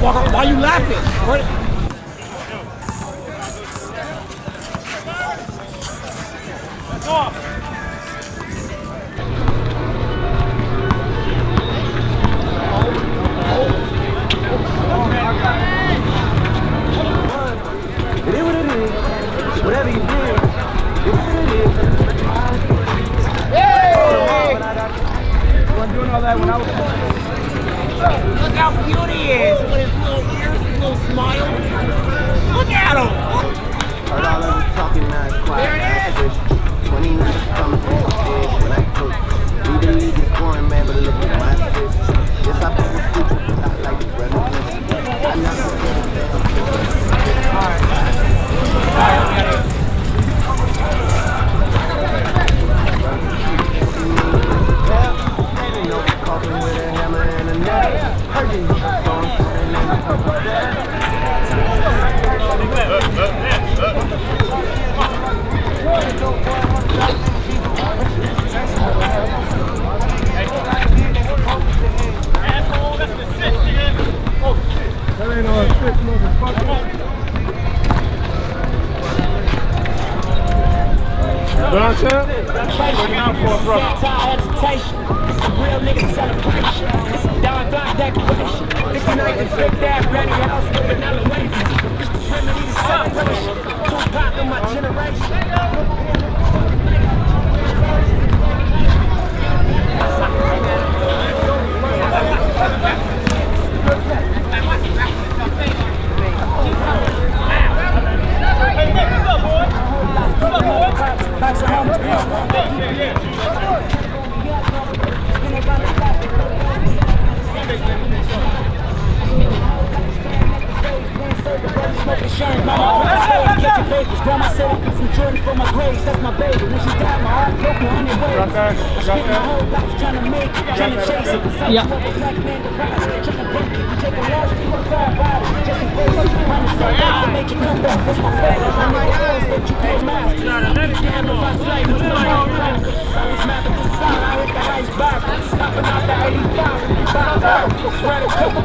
Why, why, why you laughing? What?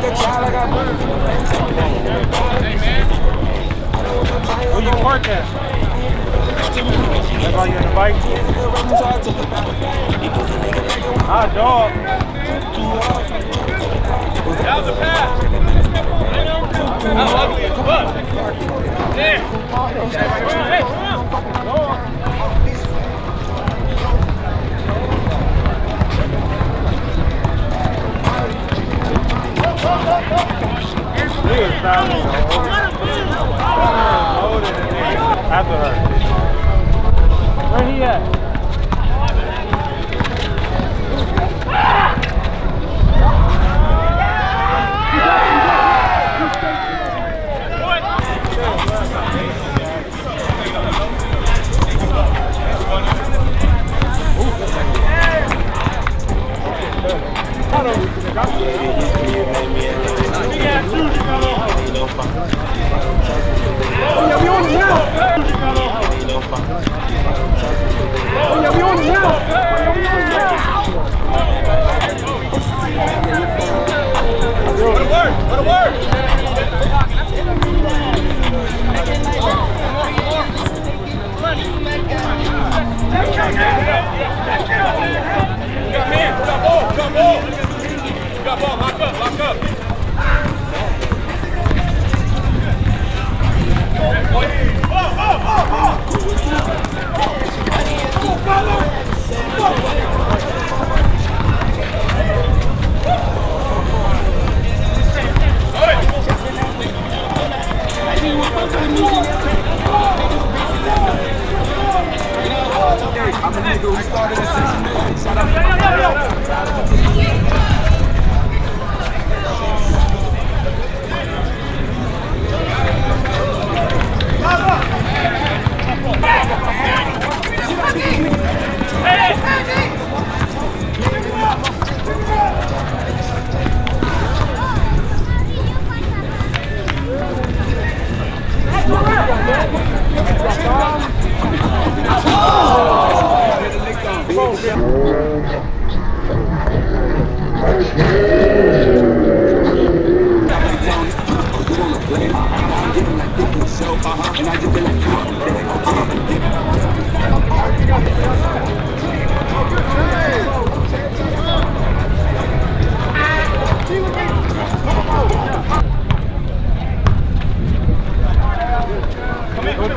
Hey, man. Where you park at? That's all you in the bike? Ah, dog. That was a pass. How ugly is fuck? Damn. Hey, come on. He was fouled.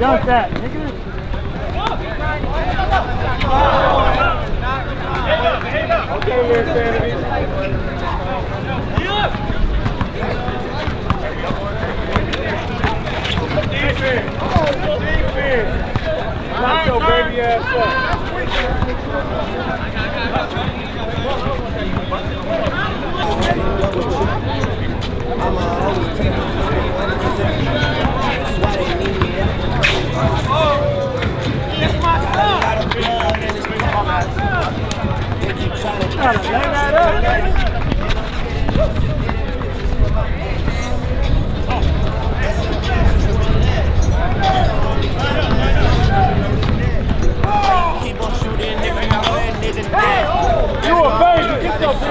Dunk that, nigga. Okay, Mayor Sanders. Oh Deep in. Baby ass up. I'm always taking That's why. Oh. They keep trying to.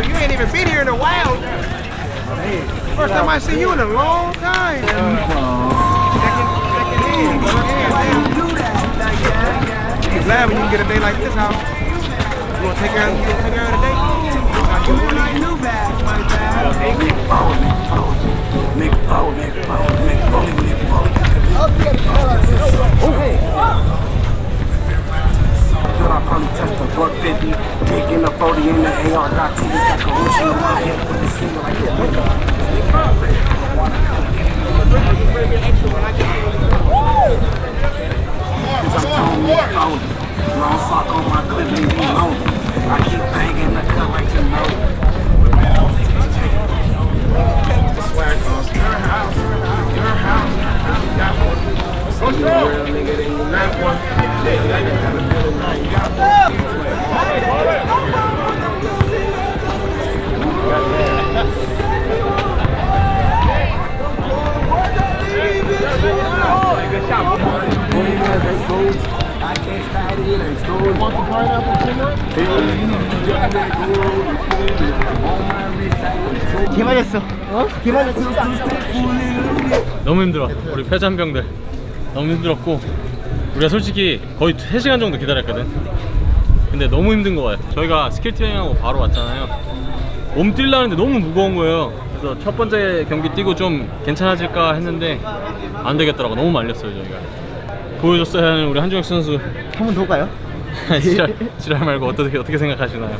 way, we ain't, we, you ain't even been here in a while. First time I see you in a long time. Second, second hand, go. I'm glad when you can get a day like this out. You wanna take care of, you take care of the day? Should I probably touch the buck 50, taking the 40 in the AR, got two, in my head, with the like that. Cause I'm long sock on my clip, me 우리 패잔병들 너무 힘들었고 우리가 솔직히 거의 3시간 정도 기다렸거든. 근데 너무 힘든 거예요. 저희가 스킬 트레이닝하고 바로 왔잖아요. 몸 뛰려는데 너무 무거운 거예요. 그래서 첫 번째 경기 뛰고 좀 괜찮아질까 했는데 안 되겠더라고. 너무 말렸어요 저희가. 보여줬어야 하는 우리 한종혁 선수. 한 번 더 가요? 지랄, 지랄 말고 어떻게 어떻게 생각하시나요?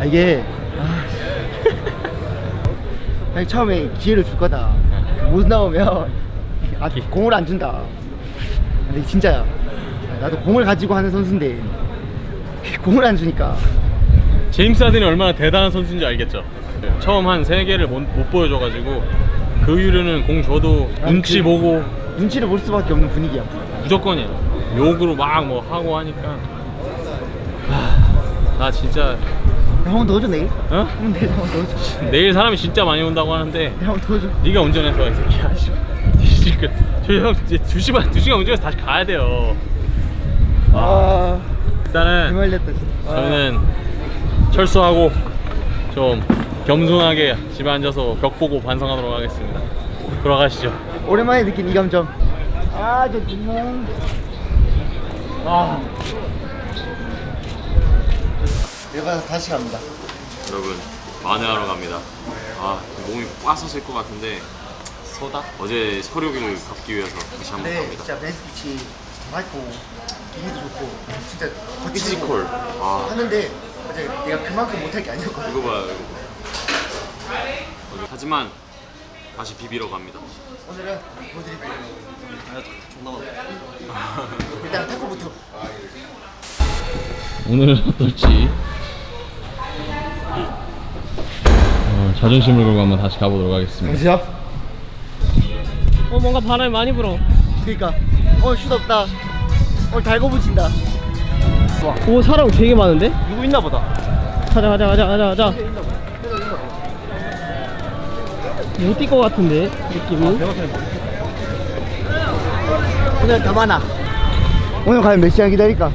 아, 이게 아, 아니, 처음에 기회를 줄 거다. 못 나오면 아, 공을 안 준다. 근데 진짜야. 나도 공을 가지고 하는 선수인데 공을 안 주니까 제임스 하든이 얼마나 대단한 선수인지 알겠죠? 처음 한 3개를 못, 못 보여줘가지고 그 이후로는 공 줘도 아니, 눈치 그- 보고 눈치를 볼 수밖에 없는 분위기야. 무조건이에요 욕으로 막 뭐 하고 하니까 하, 나 진짜 한번 더 줘 내일. 어? 응, 내일 한번 더 줘. 내일 사람이 진짜 많이 온다고 하는데 한번 더 줘. 네가 운전해서 이 새끼야 씨. 지금 저형 이제 2시간 2시간 운전해서 다시 가야 돼요 아, 일단은 개말렸다 진짜. 아. 저희는 철수하고 좀 겸손하게 집에 앉아서 벽 보고 반성하도록 하겠습니다. 돌아가시죠. 오랜만에 느낀 이 감정. 아, 저 눈물. 아. 내가 다시 갑니다. 여러분 만회하러 갑니다. 아 몸이 빠졌을 것 같은데 서다? 어제 서류기를 갚기 위해서 다시 한번 네, 갑니다. 진짜 베스피치 맑고 기기도 좋고 진짜 거치고 피지컬. 아 하는데 어제 내가 그만큼 못할 게 아니었거든. 이거 봐요. 이거. 어제- 하지만 다시 비비러 갑니다. 오늘은 보드리블. 일단 타코부터. 오늘은 어떨지 어, 자존심을 걸고 한번 다시 가보도록 하겠습니다. 영지야. 어 뭔가 바람이 많이 불어 그러니까 오늘 슛 없다. 오늘 달고 붙인다. 오 사람 되게 많은데? 누구 있나 보다. 가자 가자 가자 가자 가자 못뛸것 같은데 느낌이 오늘 더 많아. 오늘 과연 몇 시간 기다릴까?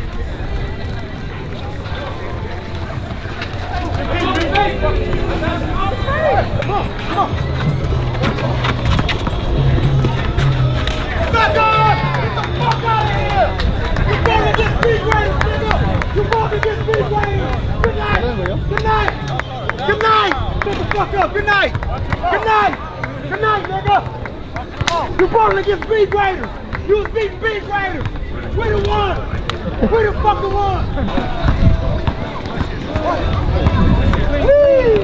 Shut the fuck up! Good night! Good night! Good night, nigga! You going to get speed graders! You speed speed graders! We the one! We the fucking one! Hey,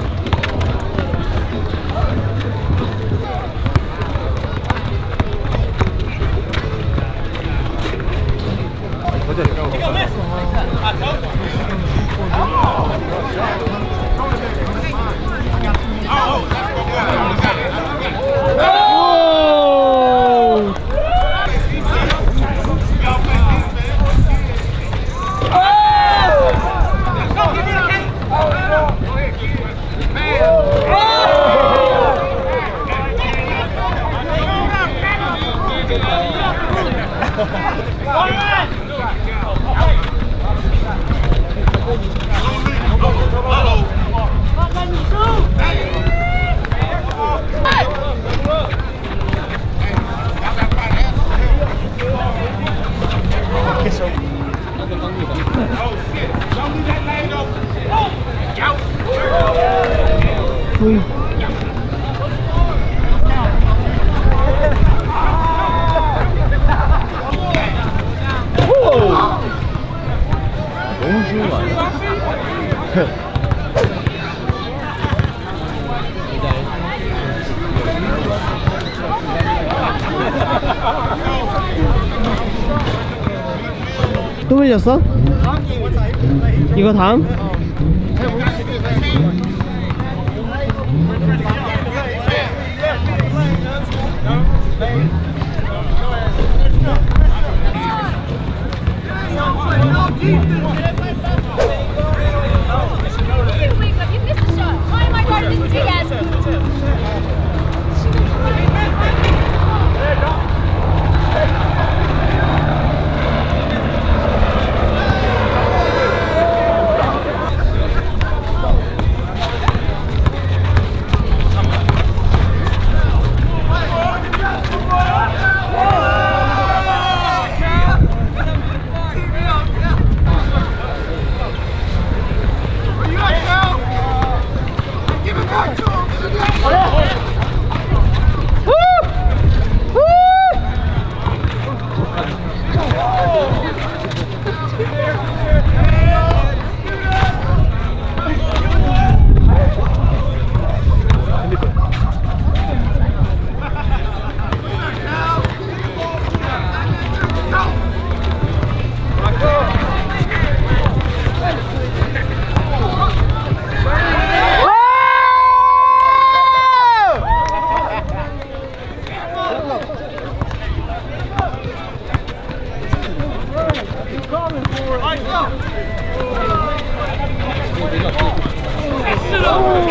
무 또 밀렸어? 이거 다음? 아, 나이스!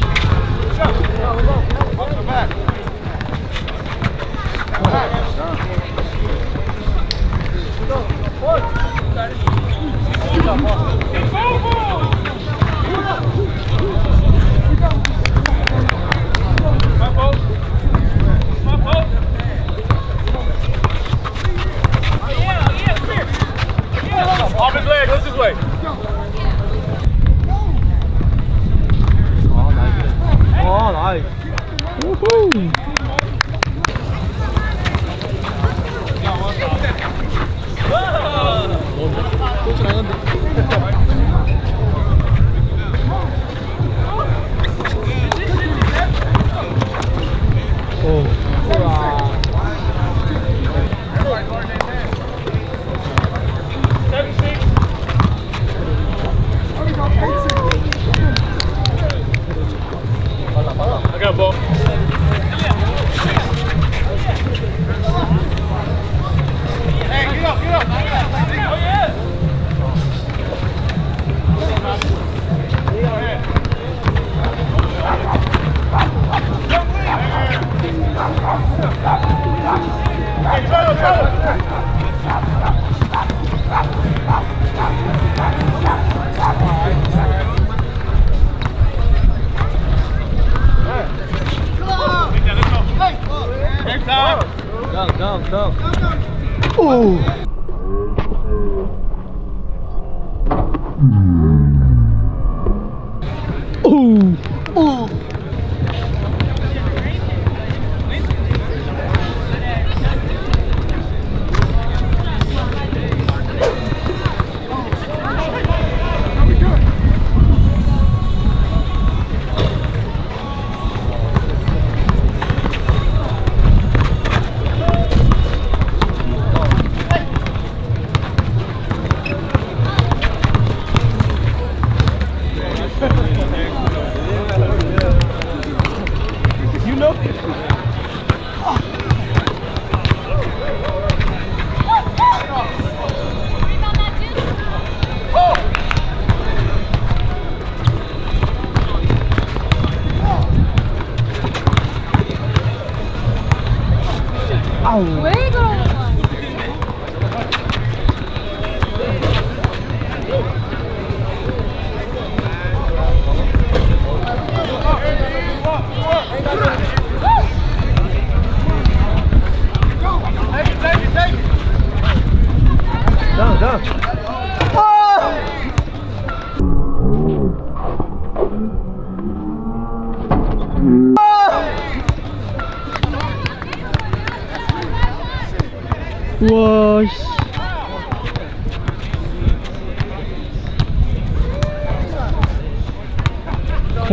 Fogo!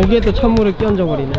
거기에 또 찬물을 끼얹어 버리네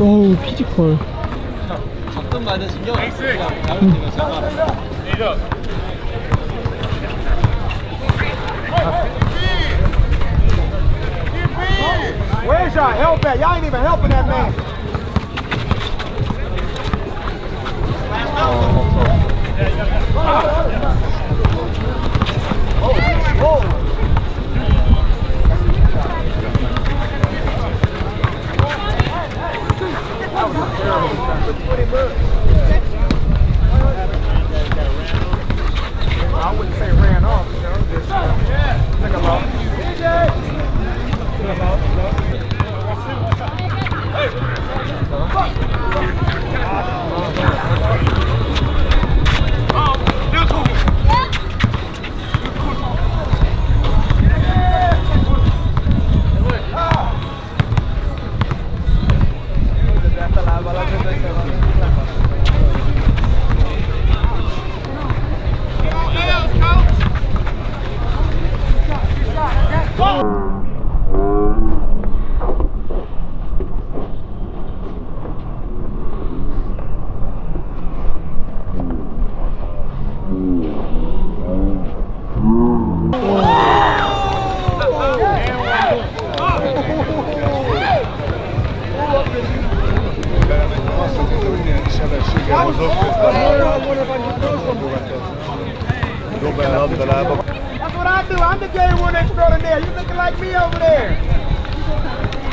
어우 피지컬 Where's y'all help at? Y'all ain't even helping that man. That was a terrible shot. That's what I do. I'm the gay one that's door there. You looking like me over there.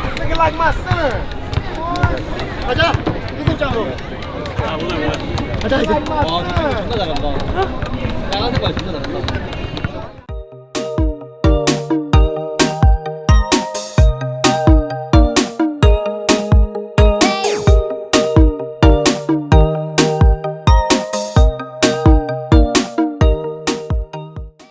You looking like my son. Aja, ini cakap. Aja, like my son.